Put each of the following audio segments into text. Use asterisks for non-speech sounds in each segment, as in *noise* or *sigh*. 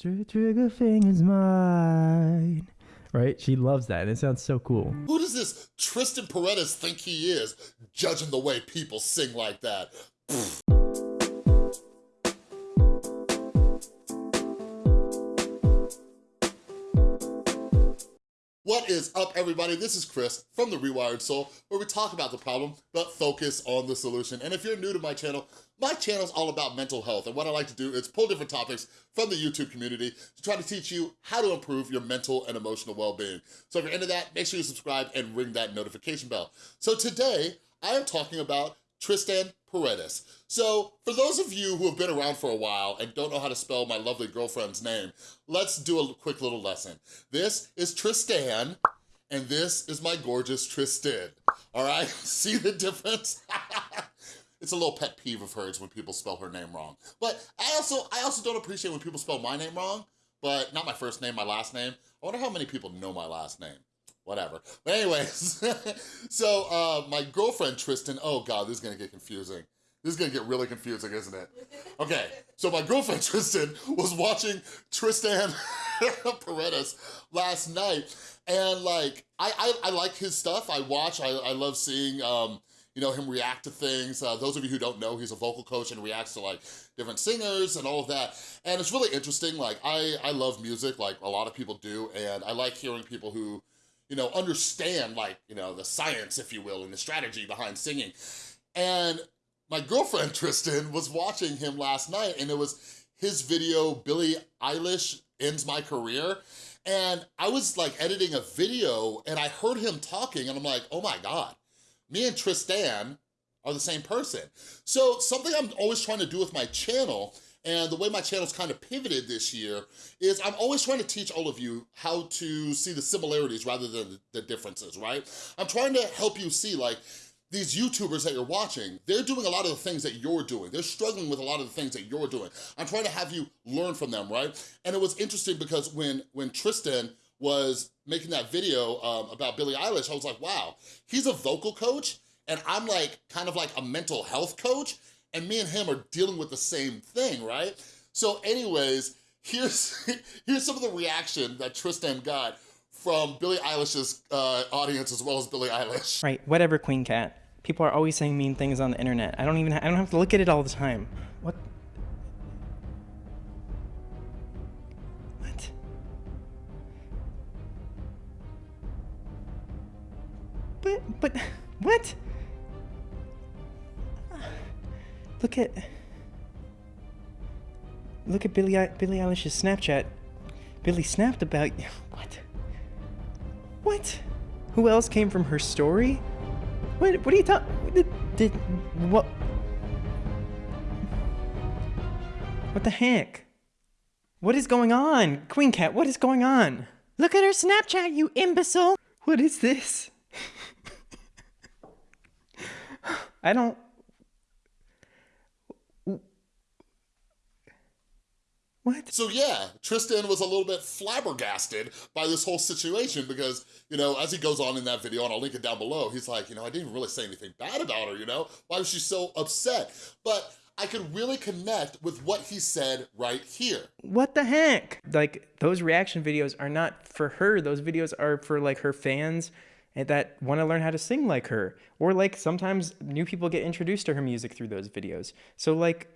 Trigger fingers mine. Right? She loves that. And it sounds so cool. Who does this Tristan Paredes think he is, judging the way people sing like that? Pfft. What is up, everybody? This is Chris from The Rewired Soul, where we talk about the problem, but focus on the solution. And if you're new to my channel, my channel is all about mental health, and what I like to do is pull different topics from the YouTube community to try to teach you how to improve your mental and emotional well-being. So if you're into that, make sure you subscribe and ring that notification bell. So today, I am talking about Tristan Paredes. So for those of you who have been around for a while and don't know how to spell my lovely girlfriend's name, let's do a quick little lesson. This is Tristan, and this is my gorgeous Tristan. All right, *laughs* see the difference? *laughs* it's a little pet peeve of hers when people spell her name wrong. But I also, I also don't appreciate when people spell my name wrong, but not my first name, my last name. I wonder how many people know my last name whatever. But anyways, *laughs* so uh, my girlfriend Tristan, oh God, this is gonna get confusing. This is gonna get really confusing, isn't it? Okay, so my girlfriend *laughs* Tristan was watching Tristan *laughs* Paredes last night, and like, I, I, I like his stuff. I watch, I, I love seeing, um, you know, him react to things. Uh, those of you who don't know, he's a vocal coach and reacts to like different singers and all of that. And it's really interesting. Like, I, I love music, like a lot of people do, and I like hearing people who, you know, understand like, you know, the science, if you will, and the strategy behind singing. And my girlfriend, *laughs* Tristan, was watching him last night and it was his video, Billie Eilish Ends My Career. And I was like editing a video and I heard him talking and I'm like, oh my God, me and Tristan are the same person. So something I'm always trying to do with my channel and the way my channel's kind of pivoted this year is I'm always trying to teach all of you how to see the similarities rather than the differences, right? I'm trying to help you see like, these YouTubers that you're watching, they're doing a lot of the things that you're doing. They're struggling with a lot of the things that you're doing. I'm trying to have you learn from them, right? And it was interesting because when, when Tristan was making that video um, about Billie Eilish, I was like, wow, he's a vocal coach and I'm like, kind of like a mental health coach and me and him are dealing with the same thing, right? So anyways, here's, *laughs* here's some of the reaction that Tristan got from Billie Eilish's uh, audience as well as Billie Eilish. Right, whatever, Queen Cat. People are always saying mean things on the internet. I don't even, I don't have to look at it all the time. Look at, look at Billie, Billie Eilish's Snapchat. Billie snapped about, *laughs* what? What? Who else came from her story? What, what are you talking, did, did, what? What the heck? What is going on? Queen Cat, what is going on? Look at her Snapchat, you imbecile! What is this? *laughs* I don't, What? So yeah, Tristan was a little bit flabbergasted by this whole situation because, you know, as he goes on in that video, and I'll link it down below, he's like, you know, I didn't really say anything bad about her, you know? Why was she so upset? But I could really connect with what he said right here. What the heck? Like, those reaction videos are not for her. Those videos are for, like, her fans that want to learn how to sing like her. Or, like, sometimes new people get introduced to her music through those videos. So, like,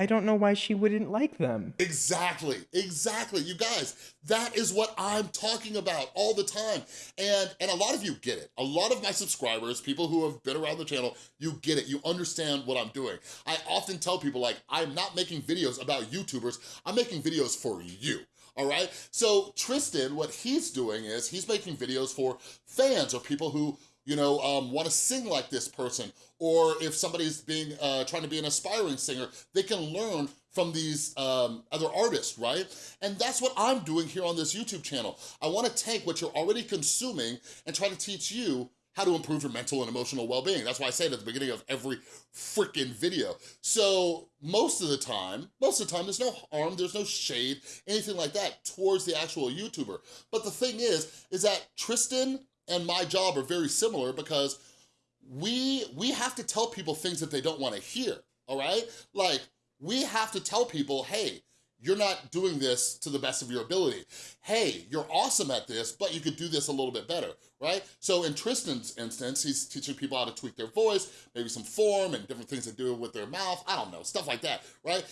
I don't know why she wouldn't like them. Exactly, exactly. You guys, that is what I'm talking about all the time. And, and a lot of you get it. A lot of my subscribers, people who have been around the channel, you get it. You understand what I'm doing. I often tell people like, I'm not making videos about YouTubers. I'm making videos for you all right? So Tristan, what he's doing is he's making videos for fans or people who you know, um, want to sing like this person, or if somebody's being uh, trying to be an aspiring singer, they can learn from these um, other artists, right? And that's what I'm doing here on this YouTube channel. I wanna take what you're already consuming and try to teach you how to improve your mental and emotional well-being. That's why I say it at the beginning of every freaking video. So most of the time, most of the time, there's no harm, there's no shade, anything like that towards the actual YouTuber. But the thing is, is that Tristan and my job are very similar because we, we have to tell people things that they don't wanna hear, all right? Like, we have to tell people, hey, you're not doing this to the best of your ability. Hey, you're awesome at this, but you could do this a little bit better, right? So in Tristan's instance, he's teaching people how to tweak their voice, maybe some form and different things to do with their mouth, I don't know, stuff like that, right?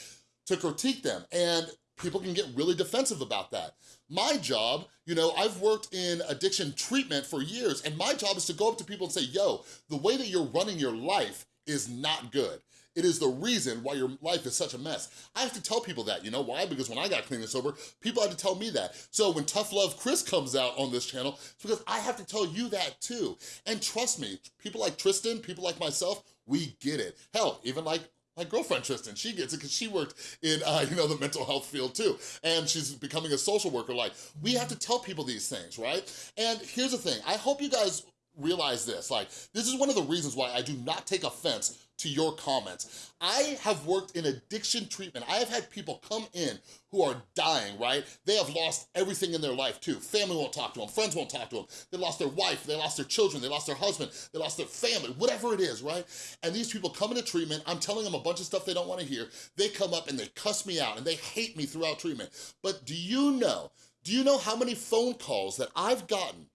To critique them. And people can get really defensive about that. My job, you know, I've worked in addiction treatment for years, and my job is to go up to people and say, yo, the way that you're running your life is not good. It is the reason why your life is such a mess. I have to tell people that, you know why? Because when I got clean and sober, people had to tell me that. So when Tough Love Chris comes out on this channel, it's because I have to tell you that too. And trust me, people like Tristan, people like myself, we get it. Hell, even like my girlfriend Tristan, she gets it because she worked in, uh, you know, the mental health field too. And she's becoming a social worker. Like, we have to tell people these things, right? And here's the thing, I hope you guys realize this. Like, this is one of the reasons why I do not take offense to your comments. I have worked in addiction treatment. I have had people come in who are dying, right? They have lost everything in their life too. Family won't talk to them, friends won't talk to them. They lost their wife, they lost their children, they lost their husband, they lost their family, whatever it is, right? And these people come into treatment, I'm telling them a bunch of stuff they don't wanna hear. They come up and they cuss me out and they hate me throughout treatment. But do you know, do you know how many phone calls that I've gotten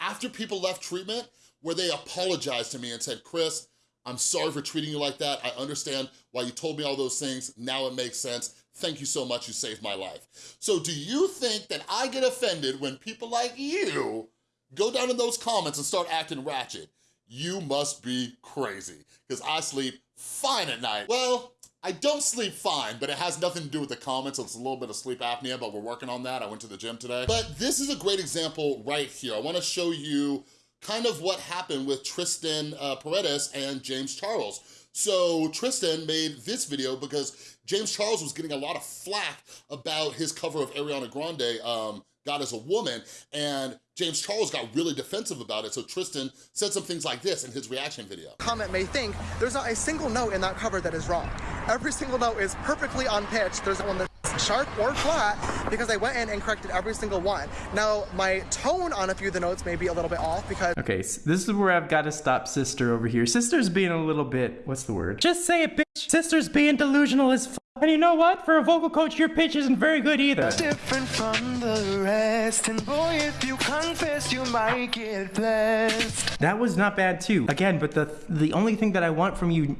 after people left treatment where they apologized to me and said, Chris, I'm sorry for treating you like that. I understand why you told me all those things. Now it makes sense. Thank you so much, you saved my life. So do you think that I get offended when people like you go down in those comments and start acting ratchet? You must be crazy, because I sleep fine at night. Well, I don't sleep fine, but it has nothing to do with the comments. It's a little bit of sleep apnea, but we're working on that. I went to the gym today. But this is a great example right here. I wanna show you kind of what happened with Tristan uh, Paredes and James Charles. So Tristan made this video because James Charles was getting a lot of flack about his cover of Ariana Grande, um, God is a Woman, and James Charles got really defensive about it, so Tristan said some things like this in his reaction video. Comment may think there's not a single note in that cover that is wrong. Every single note is perfectly on pitch. There's one that's sharp or flat because I went in and corrected every single one. Now, my tone on a few of the notes may be a little bit off because... Okay, so this is where I've got to stop Sister over here. Sister's being a little bit, what's the word? Just say it, bitch. Sister's being delusional as f and you know what? For a vocal coach, your pitch isn't very good either. Different from the rest, and boy, if you confess, you might get blessed. That was not bad too. Again, but the the only thing that I want from you,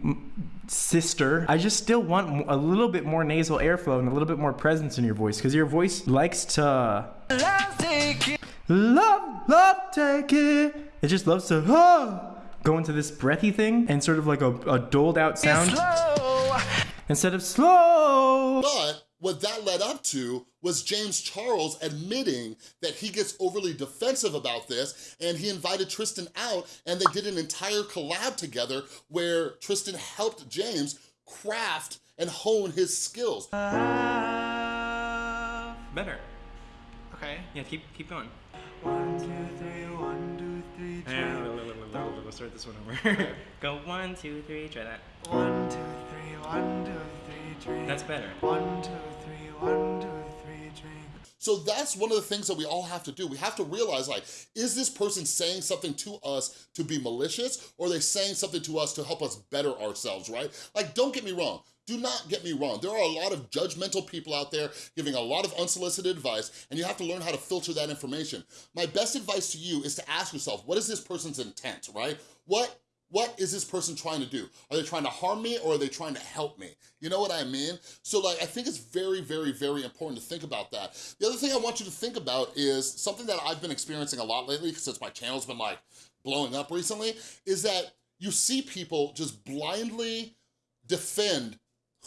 sister, I just still want a little bit more nasal airflow and a little bit more presence in your voice because your voice likes to Love, take it. love, love, take it. It just loves to oh, go into this breathy thing and sort of like a, a doled out sound Slow. instead of slow. But what that led up to was James Charles admitting that he gets overly defensive about this and he invited Tristan out and they did an entire collab together where Tristan helped James craft and hone his skills. Better. Okay. Yeah, keep keep going. One, two, three, one, two, three, three. Let's start this one over. *laughs* Go one, two, three. Try that. One, two, three, one, two, three, three. That's better. One, two, three, one, two, three, three. So that's one of the things that we all have to do. We have to realize like, is this person saying something to us to be malicious or are they saying something to us to help us better ourselves, right? Like, don't get me wrong. Do not get me wrong. There are a lot of judgmental people out there giving a lot of unsolicited advice and you have to learn how to filter that information. My best advice to you is to ask yourself, what is this person's intent, right? What what is this person trying to do? Are they trying to harm me or are they trying to help me? You know what I mean? So like, I think it's very, very, very important to think about that. The other thing I want you to think about is something that I've been experiencing a lot lately since my channel's been like blowing up recently, is that you see people just blindly defend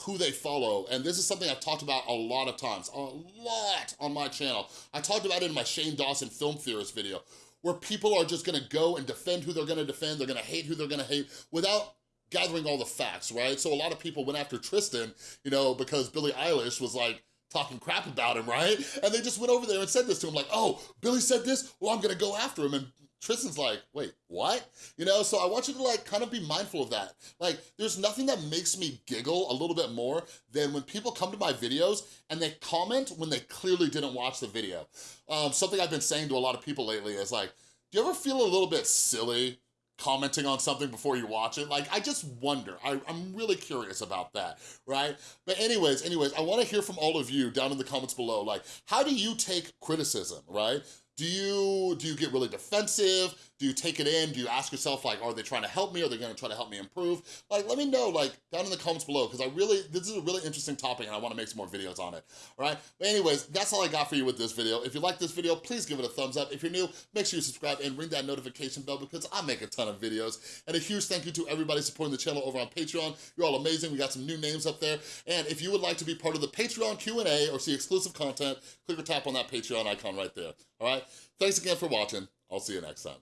who they follow. And this is something I've talked about a lot of times, a lot on my channel. I talked about it in my Shane Dawson film theorist video, where people are just gonna go and defend who they're gonna defend, they're gonna hate who they're gonna hate, without gathering all the facts, right? So a lot of people went after Tristan, you know, because Billie Eilish was like, talking crap about him, right? And they just went over there and said this to him, like, oh, Billie said this, well, I'm gonna go after him. And Tristan's like, wait, what? You know, so I want you to like kind of be mindful of that. Like, there's nothing that makes me giggle a little bit more than when people come to my videos and they comment when they clearly didn't watch the video. Um, something I've been saying to a lot of people lately is like, do you ever feel a little bit silly commenting on something before you watch it. Like, I just wonder. I, I'm really curious about that, right? But anyways, anyways, I wanna hear from all of you down in the comments below. Like, how do you take criticism, right? Do you, do you get really defensive? Do you take it in? Do you ask yourself, like, are they trying to help me? Are they gonna try to help me improve? Like, let me know, like, down in the comments below, because I really, this is a really interesting topic and I wanna make some more videos on it, all right? But anyways, that's all I got for you with this video. If you like this video, please give it a thumbs up. If you're new, make sure you subscribe and ring that notification bell because I make a ton of videos. And a huge thank you to everybody supporting the channel over on Patreon. You're all amazing. We got some new names up there. And if you would like to be part of the Patreon Q&A or see exclusive content, click or tap on that Patreon icon right there, all right? Thanks again for watching. I'll see you next time.